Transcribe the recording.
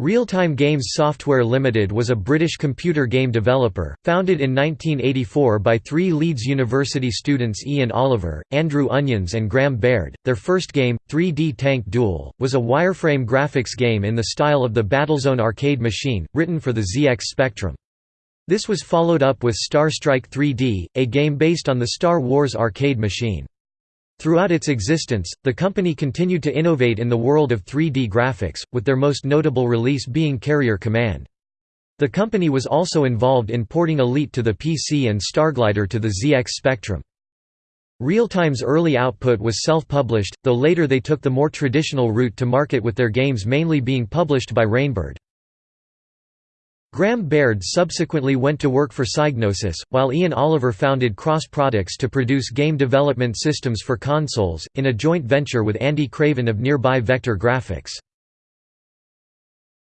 Realtime Games Software Limited was a British computer game developer, founded in 1984 by three Leeds University students Ian Oliver, Andrew Onions and Graham Baird. Their first game, 3D Tank Duel, was a wireframe graphics game in the style of the Battlezone arcade machine, written for the ZX Spectrum. This was followed up with Star Strike 3D, a game based on the Star Wars arcade machine. Throughout its existence, the company continued to innovate in the world of 3D graphics, with their most notable release being Carrier Command. The company was also involved in porting Elite to the PC and Starglider to the ZX Spectrum. Realtime's early output was self-published, though later they took the more traditional route to market with their games mainly being published by Rainbird. Graham Baird subsequently went to work for Psygnosis, while Ian Oliver founded Cross Products to produce game development systems for consoles, in a joint venture with Andy Craven of Nearby Vektor Grafix.